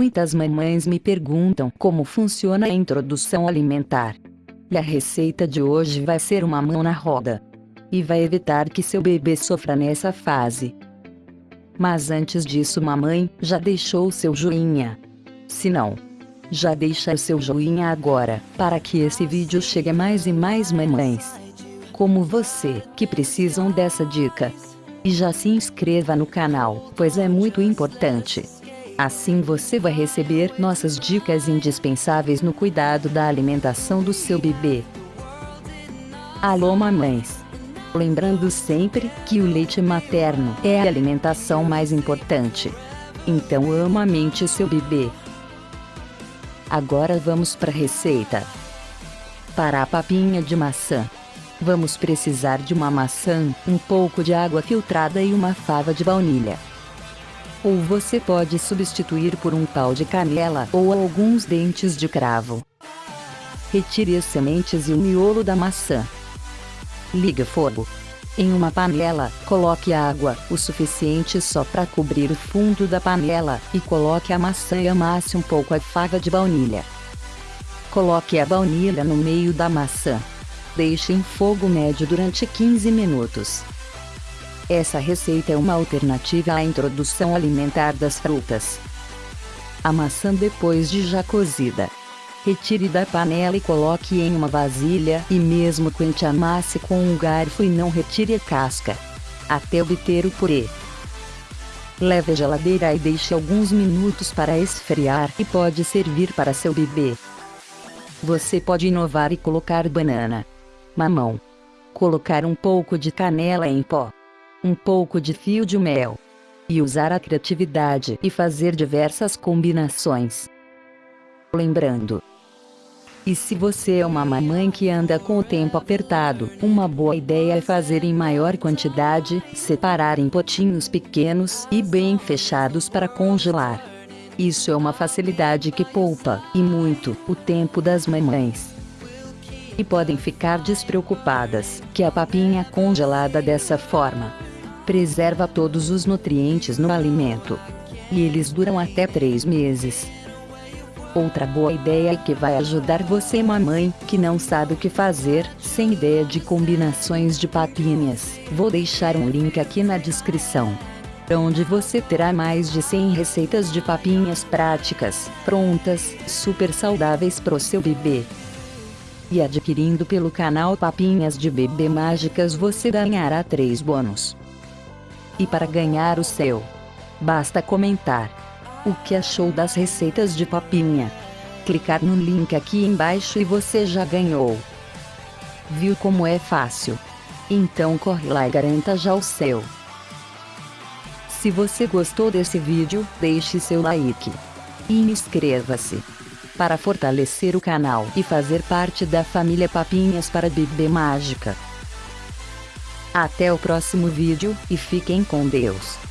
Muitas mamães me perguntam como funciona a introdução alimentar. E a receita de hoje vai ser uma mão na roda. E vai evitar que seu bebê sofra nessa fase. Mas antes disso mamãe, já deixou seu joinha? Se não, já deixa o seu joinha agora, para que esse vídeo chegue a mais e mais mamães. Como você, que precisam dessa dica. E já se inscreva no canal, pois é muito importante. Assim você vai receber nossas dicas indispensáveis no cuidado da alimentação do seu bebê. Alô mamães! Lembrando sempre que o leite materno é a alimentação mais importante. Então ama mente seu bebê. Agora vamos para a receita. Para a papinha de maçã. Vamos precisar de uma maçã, um pouco de água filtrada e uma fava de baunilha. Ou você pode substituir por um pau de canela ou alguns dentes de cravo. Retire as sementes e o miolo da maçã. Ligue fogo. Em uma panela, coloque água, o suficiente só para cobrir o fundo da panela, e coloque a maçã e amasse um pouco a fava de baunilha. Coloque a baunilha no meio da maçã. Deixe em fogo médio durante 15 minutos. Essa receita é uma alternativa à introdução alimentar das frutas. A maçã depois de já cozida. Retire da panela e coloque em uma vasilha e mesmo quente amasse com um garfo e não retire a casca. Até obter o purê. Leve à geladeira e deixe alguns minutos para esfriar e pode servir para seu bebê. Você pode inovar e colocar banana, mamão, colocar um pouco de canela em pó um pouco de fio de mel. E usar a criatividade e fazer diversas combinações. Lembrando. E se você é uma mamãe que anda com o tempo apertado, uma boa ideia é fazer em maior quantidade, separar em potinhos pequenos e bem fechados para congelar. Isso é uma facilidade que poupa, e muito, o tempo das mamães e podem ficar despreocupadas, que a papinha congelada dessa forma preserva todos os nutrientes no alimento. E eles duram até 3 meses. Outra boa ideia que vai ajudar você mamãe, que não sabe o que fazer, sem ideia de combinações de papinhas, vou deixar um link aqui na descrição. Onde você terá mais de 100 receitas de papinhas práticas, prontas, super saudáveis para o seu bebê. E adquirindo pelo canal Papinhas de Bebê Mágicas você ganhará 3 bônus. E para ganhar o seu, basta comentar o que achou das receitas de papinha. Clicar no link aqui embaixo e você já ganhou. Viu como é fácil? Então corre lá e garanta já o seu. Se você gostou desse vídeo, deixe seu like. E inscreva-se. Para fortalecer o canal e fazer parte da família Papinhas para Bebê Mágica. Até o próximo vídeo, e fiquem com Deus.